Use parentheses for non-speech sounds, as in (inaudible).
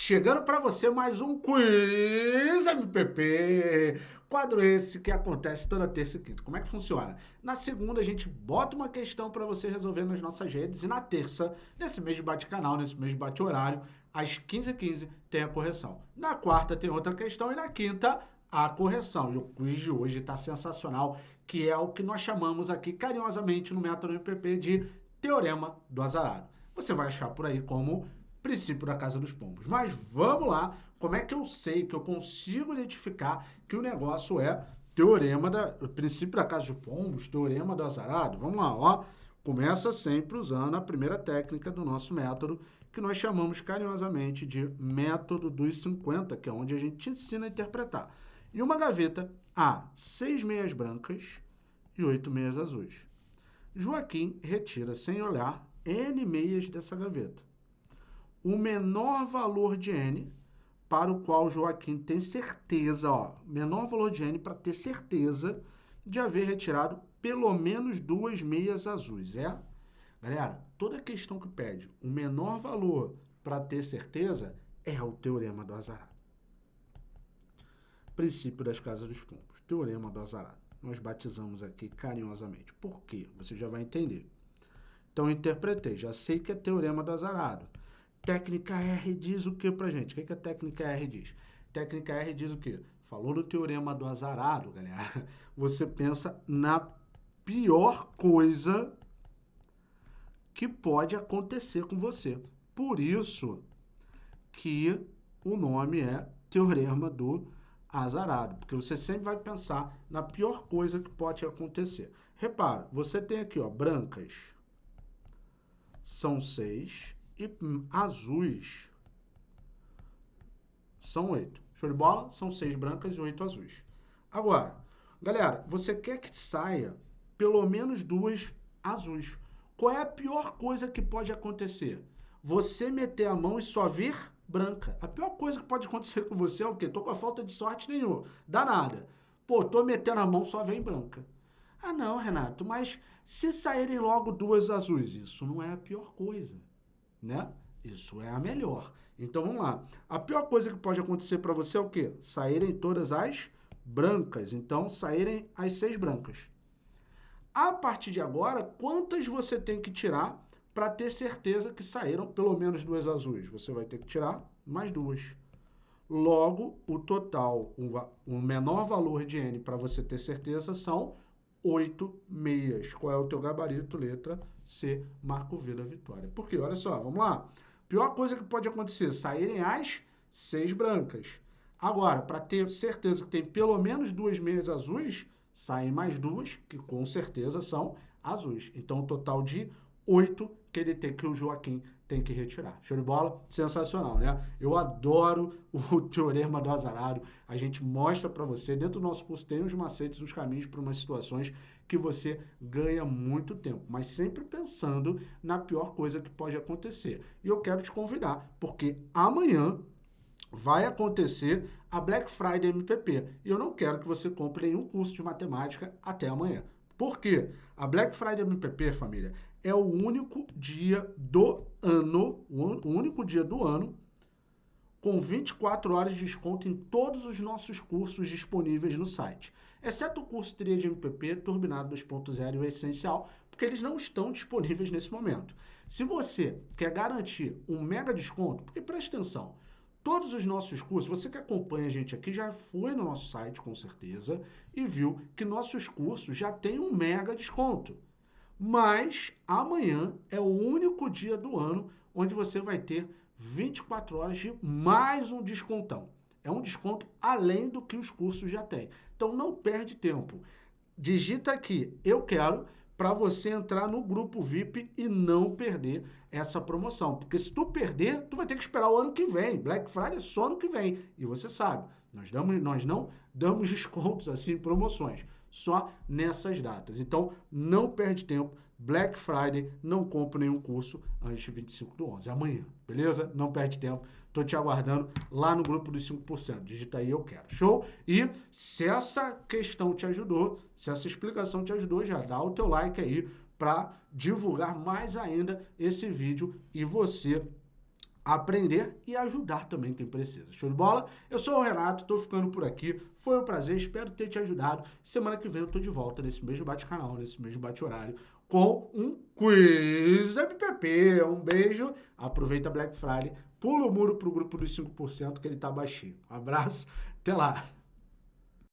Chegando para você mais um Quiz MPP. Quadro esse que acontece toda terça e quinta. Como é que funciona? Na segunda a gente bota uma questão para você resolver nas nossas redes e na terça, nesse mês de bate-canal, nesse mês de bate-horário, às 15h15 tem a correção. Na quarta tem outra questão e na quinta a correção. E o quiz de hoje está sensacional, que é o que nós chamamos aqui carinhosamente no método MPP de Teorema do Azarado. Você vai achar por aí como princípio da Casa dos Pombos. Mas vamos lá, como é que eu sei, que eu consigo identificar que o negócio é teorema da princípio da Casa dos Pombos, teorema do azarado? Vamos lá, ó. Começa sempre usando a primeira técnica do nosso método, que nós chamamos carinhosamente de método dos 50, que é onde a gente ensina a interpretar. E uma gaveta há seis meias brancas e oito meias azuis. Joaquim retira sem olhar N meias dessa gaveta o menor valor de n para o qual Joaquim tem certeza, ó, menor valor de n para ter certeza de haver retirado pelo menos duas meias azuis, é? Galera, toda questão que pede o menor valor para ter certeza é o teorema do azarado. Princípio das casas dos pombos, teorema do azarado. Nós batizamos aqui carinhosamente. Por quê? Você já vai entender. Então, interpretei, já sei que é teorema do azarado. Técnica R diz o que pra gente? O que, que a técnica R diz? Técnica R diz o quê? Falou no teorema do azarado, galera. (laughs) Você pensa na pior coisa que pode acontecer com você. Por isso que o nome é teorema do azarado, porque você sempre vai pensar na pior coisa que pode acontecer. Repara, você tem aqui, ó, brancas são seis e azuis são oito. Show de bola? São seis brancas e oito azuis. Agora, galera, você quer que saia pelo menos duas azuis. Qual é a pior coisa que pode acontecer? Você meter a mão e só vir branca. A pior coisa que pode acontecer com você é o quê? Tô com a falta de sorte nenhuma. Dá nada. Pô, tô metendo a mão, só vem branca. Ah, não, Renato, mas se saírem logo duas azuis, isso não é a pior coisa né? Isso é a melhor. Então, vamos lá. A pior coisa que pode acontecer para você é o quê? Saírem todas as brancas. Então, saírem as seis brancas. A partir de agora, quantas você tem que tirar para ter certeza que saíram pelo menos duas azuis? Você vai ter que tirar mais duas. Logo, o total, o menor valor de N para você ter certeza são oito meias. Qual é o teu gabarito? Letra C, Marco V da vitória. Por quê? Olha só, vamos lá. Pior coisa que pode acontecer, saírem as seis brancas. Agora, para ter certeza que tem pelo menos duas meias azuis, saem mais duas, que com certeza são azuis. Então, um total de oito que ele tem, que o Joaquim tem que retirar. Show de bola? Sensacional, né? Eu adoro o (laughs) Teorema do Azarado. A gente mostra para você, dentro do nosso curso tem os macetes, os caminhos para umas situações que você ganha muito tempo, mas sempre pensando na pior coisa que pode acontecer. E eu quero te convidar, porque amanhã vai acontecer a Black Friday MPP. E eu não quero que você compre nenhum curso de matemática até amanhã. Por quê? A Black Friday MPP, família, é o único dia do ano, o único dia do ano, com 24 horas de desconto em todos os nossos cursos disponíveis no site. Exceto o curso Tria de MPP, Turbinado 2.0 e o Essencial, porque eles não estão disponíveis nesse momento. Se você quer garantir um mega desconto, porque preste atenção, todos os nossos cursos, você que acompanha a gente aqui já foi no nosso site com certeza e viu que nossos cursos já têm um mega desconto. Mas amanhã é o único dia do ano onde você vai ter 24 horas de mais um descontão. É um desconto além do que os cursos já têm. Então não perde tempo. Digita aqui, eu quero, para você entrar no grupo VIP e não perder essa promoção. Porque se tu perder, tu vai ter que esperar o ano que vem. Black Friday é só ano que vem. E você sabe, nós, damos, nós não damos (laughs) descontos assim, promoções só nessas datas. Então, não perde tempo. Black Friday, não compre nenhum curso antes de 25 do 11. Amanhã, beleza? Não perde tempo. Tô te aguardando lá no grupo dos 5%. Digita aí, eu quero. Show? E se essa questão te ajudou, se essa explicação te ajudou, já dá o teu like aí para divulgar mais ainda esse vídeo e você aprender e ajudar também quem precisa. Show de bola? Eu sou o Renato, tô ficando por aqui. Foi um prazer, espero ter te ajudado. Semana que vem eu tô de volta nesse mesmo bate-canal, nesse mesmo bate-horário, com um quiz MPP. Um beijo, aproveita Black Friday, pula o muro pro grupo dos 5% que ele tá baixinho. Um abraço, até lá!